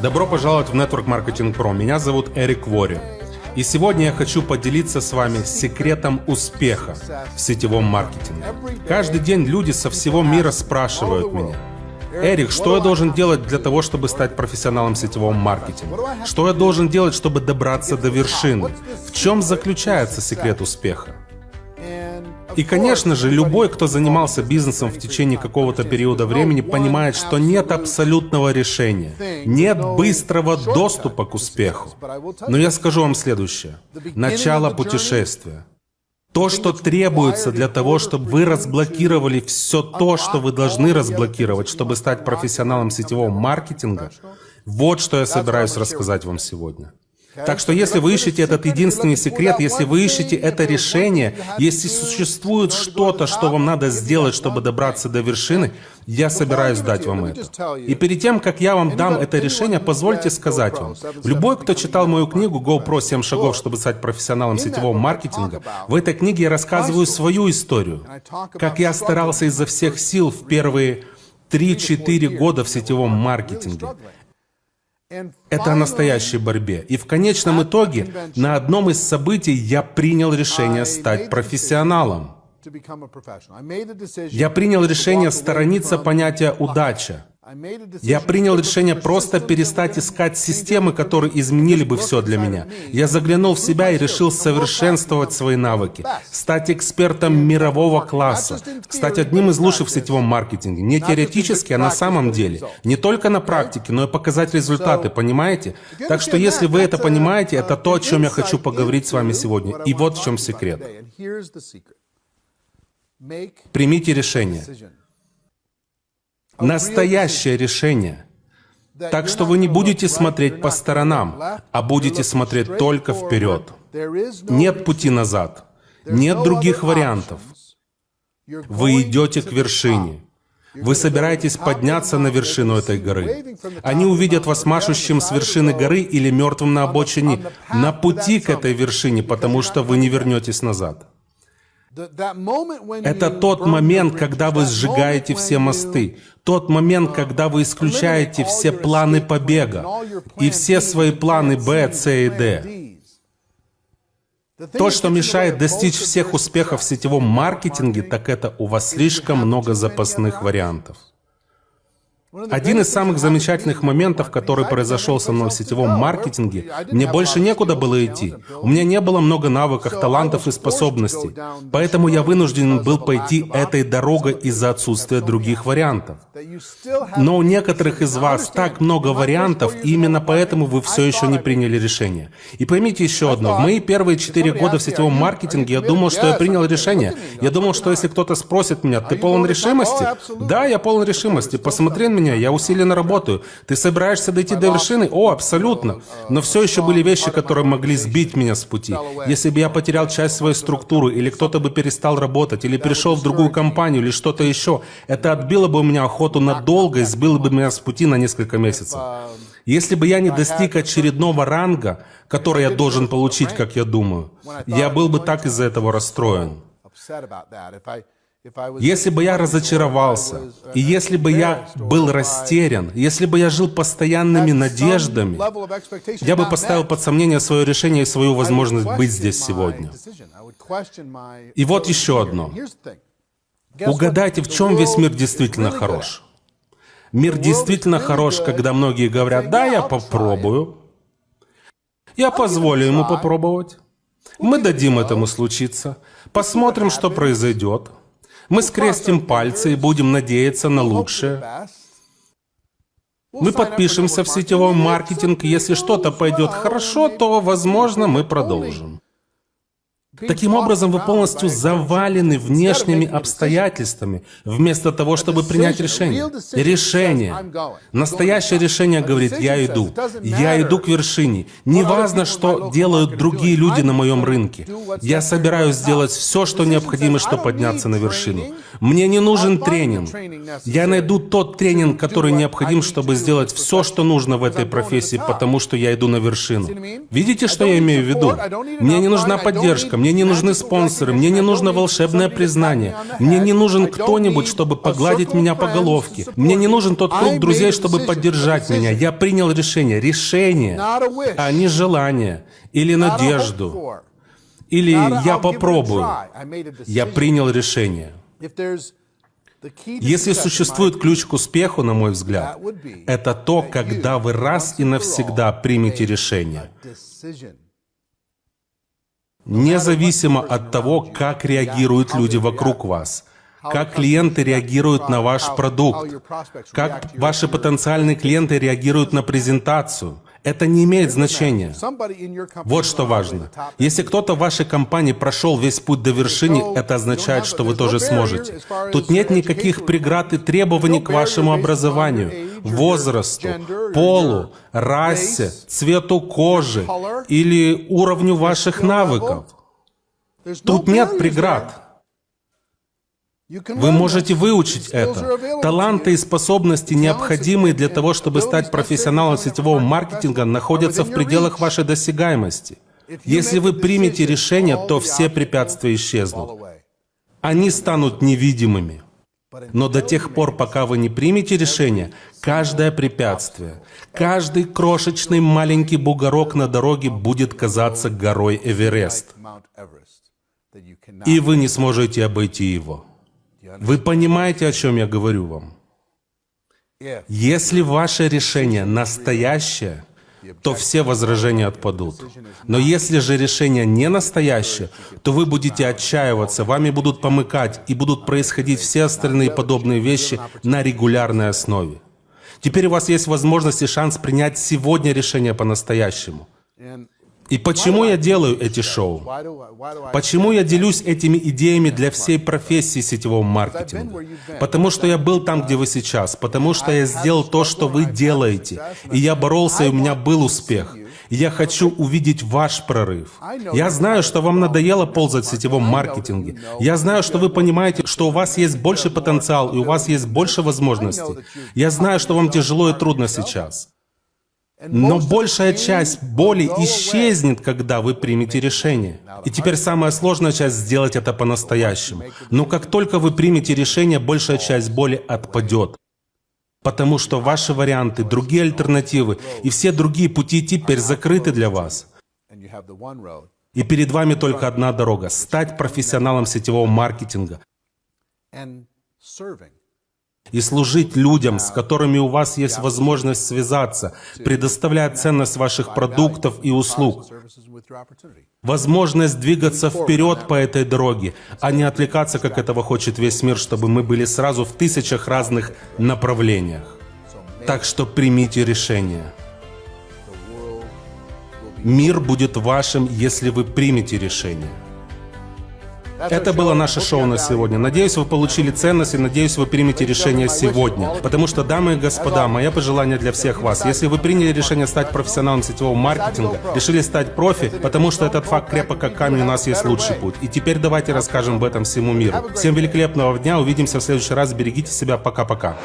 Добро пожаловать в Network Marketing Pro. Меня зовут Эрик Вори. И сегодня я хочу поделиться с вами секретом успеха в сетевом маркетинге. Каждый день люди со всего мира спрашивают меня, Эрик, что я должен делать для того, чтобы стать профессионалом сетевого маркетинга? Что я должен делать, чтобы добраться до вершины? В чем заключается секрет успеха? И, конечно же, любой, кто занимался бизнесом в течение какого-то периода времени, понимает, что нет абсолютного решения, нет быстрого доступа к успеху. Но я скажу вам следующее. Начало путешествия. То, что требуется для того, чтобы вы разблокировали все то, что вы должны разблокировать, чтобы стать профессионалом сетевого маркетинга, вот что я собираюсь рассказать вам сегодня. Так что если вы ищете этот единственный секрет, если вы ищете это решение, если существует что-то, что вам надо сделать, чтобы добраться до вершины, я собираюсь дать вам это. И перед тем, как я вам дам это решение, позвольте сказать вам, любой, кто читал мою книгу «GoPro 7 шагов, чтобы стать профессионалом сетевого маркетинга», в этой книге я рассказываю свою историю, как я старался изо всех сил в первые 3-4 года в сетевом маркетинге. Это о настоящей борьбе. И в конечном итоге на одном из событий я принял решение стать профессионалом. Я принял решение сторониться понятия «удача». Я принял решение просто перестать искать системы, которые изменили бы все для меня. Я заглянул в себя и решил совершенствовать свои навыки, стать экспертом мирового класса, стать одним из лучших в сетевом маркетинге. Не теоретически, а на самом деле. Не только на практике, но и показать результаты, понимаете? Так что если вы это понимаете, это то, о чем я хочу поговорить с вами сегодня. И вот в чем секрет. Примите решение. Настоящее решение. Так что вы не будете смотреть по сторонам, а будете смотреть только вперед. Нет пути назад. Нет других вариантов. Вы идете к вершине. Вы собираетесь подняться на вершину этой горы. Они увидят вас машущим с вершины горы или мертвым на обочине на пути к этой вершине, потому что вы не вернетесь назад. Это тот момент, когда вы сжигаете все мосты, тот момент, когда вы исключаете все планы побега и все свои планы Б, С и Д. То, что мешает достичь всех успехов в сетевом маркетинге, так это у вас слишком много запасных вариантов. Один из самых замечательных моментов, который произошел со мной в сетевом маркетинге, мне больше некуда было идти. У меня не было много навыков, талантов и способностей. Поэтому я вынужден был пойти этой дорогой из-за отсутствия других вариантов. Но у некоторых из вас так много вариантов, и именно поэтому вы все еще не приняли решение. И поймите еще одно. В мои первые четыре года в сетевом маркетинге я думал, что я принял решение. Я думал, что если кто-то спросит меня, ты полон решимости? Да, я полон решимости. Посмотри на меня, я усиленно работаю. Ты собираешься дойти до вершины? О, абсолютно. Но все еще были вещи, которые могли сбить меня с пути. Если бы я потерял часть своей структуры, или кто-то бы перестал работать, или перешел в другую компанию, или что-то еще, это отбило бы у меня охоту надолго и сбило бы меня с пути на несколько месяцев. Если бы я не достиг очередного ранга, который я должен получить, как я думаю, я был бы так из-за этого расстроен. Если бы я разочаровался, и если бы я был растерян, если бы я жил постоянными надеждами, я бы поставил под сомнение свое решение и свою возможность быть здесь сегодня. И вот еще одно. Угадайте, в чем весь мир действительно хорош. Мир действительно хорош, когда многие говорят, да, я попробую. Я позволю ему попробовать. Мы дадим этому случиться. Посмотрим, что произойдет. Мы скрестим пальцы и будем надеяться на лучшее. Мы подпишемся в сетевой маркетинг. Если что-то пойдет хорошо, то, возможно, мы продолжим. Таким образом, вы полностью завалены внешними обстоятельствами, вместо того, чтобы принять решение. Решение. Настоящее решение говорит, я иду. Я иду к вершине. Не важно, что делают другие люди на моем рынке. Я собираюсь сделать все, что необходимо, чтобы подняться на вершину. Мне не нужен тренинг. Я найду тот тренинг, который необходим, чтобы сделать все, что нужно в этой профессии, потому что я иду на вершину. Видите, что я имею в виду? Мне не нужна поддержка, мне не нужны спонсоры, мне не нужно волшебное признание, мне не нужен кто-нибудь, чтобы погладить меня по головке, мне не нужен тот круг друзей, чтобы поддержать меня. Я принял решение, решение, а не желание или надежду, или я попробую. Я принял решение. Если существует ключ к успеху, на мой взгляд, это то, когда вы раз и навсегда примете решение. Независимо от того, как реагируют люди вокруг вас, как клиенты реагируют на ваш продукт, как ваши потенциальные клиенты реагируют на презентацию, это не имеет значения. Вот что важно. Если кто-то в вашей компании прошел весь путь до вершины, это означает, что вы тоже сможете. Тут нет никаких преград и требований к вашему образованию, возрасту, полу, расе, цвету кожи или уровню ваших навыков. Тут нет преград. Вы можете выучить это. Таланты и способности, необходимые для того, чтобы стать профессионалом сетевого маркетинга, находятся в пределах вашей досягаемости. Если вы примете решение, то все препятствия исчезнут. Они станут невидимыми. Но до тех пор, пока вы не примете решение, каждое препятствие, каждый крошечный маленький бугорок на дороге будет казаться горой Эверест. И вы не сможете обойти его. Вы понимаете, о чем я говорю вам? Если ваше решение настоящее, то все возражения отпадут. Но если же решение не настоящее, то вы будете отчаиваться, вами будут помыкать и будут происходить все остальные подобные вещи на регулярной основе. Теперь у вас есть возможность и шанс принять сегодня решение по-настоящему. И почему я делаю эти шоу? Почему я делюсь этими идеями для всей профессии сетевого маркетинга? Потому что я был там, где вы сейчас. Потому что я сделал то, что вы делаете. И я боролся, и у меня был успех. Я хочу увидеть ваш прорыв. Я знаю, что вам надоело ползать в сетевом маркетинге. Я знаю, что вы понимаете, что у вас есть больше потенциал, и у вас есть больше возможностей. Я знаю, что вам тяжело и трудно сейчас. Но большая часть боли исчезнет, когда вы примете решение. И теперь самая сложная часть — сделать это по-настоящему. Но как только вы примете решение, большая часть боли отпадет. Потому что ваши варианты, другие альтернативы и все другие пути теперь закрыты для вас. И перед вами только одна дорога — стать профессионалом сетевого маркетинга и служить людям, с которыми у вас есть возможность связаться, предоставляя ценность ваших продуктов и услуг, возможность двигаться вперед по этой дороге, а не отвлекаться, как этого хочет весь мир, чтобы мы были сразу в тысячах разных направлениях. Так что примите решение. Мир будет вашим, если вы примете решение. Это было наше шоу на сегодня. Надеюсь, вы получили ценность и надеюсь, вы примете решение сегодня. Потому что, дамы и господа, мое пожелание для всех вас. Если вы приняли решение стать профессионалом сетевого маркетинга, решили стать профи, потому что этот факт крепок как камень, у нас есть лучший путь. И теперь давайте расскажем об этом всему миру. Всем великолепного дня, увидимся в следующий раз, берегите себя, пока-пока.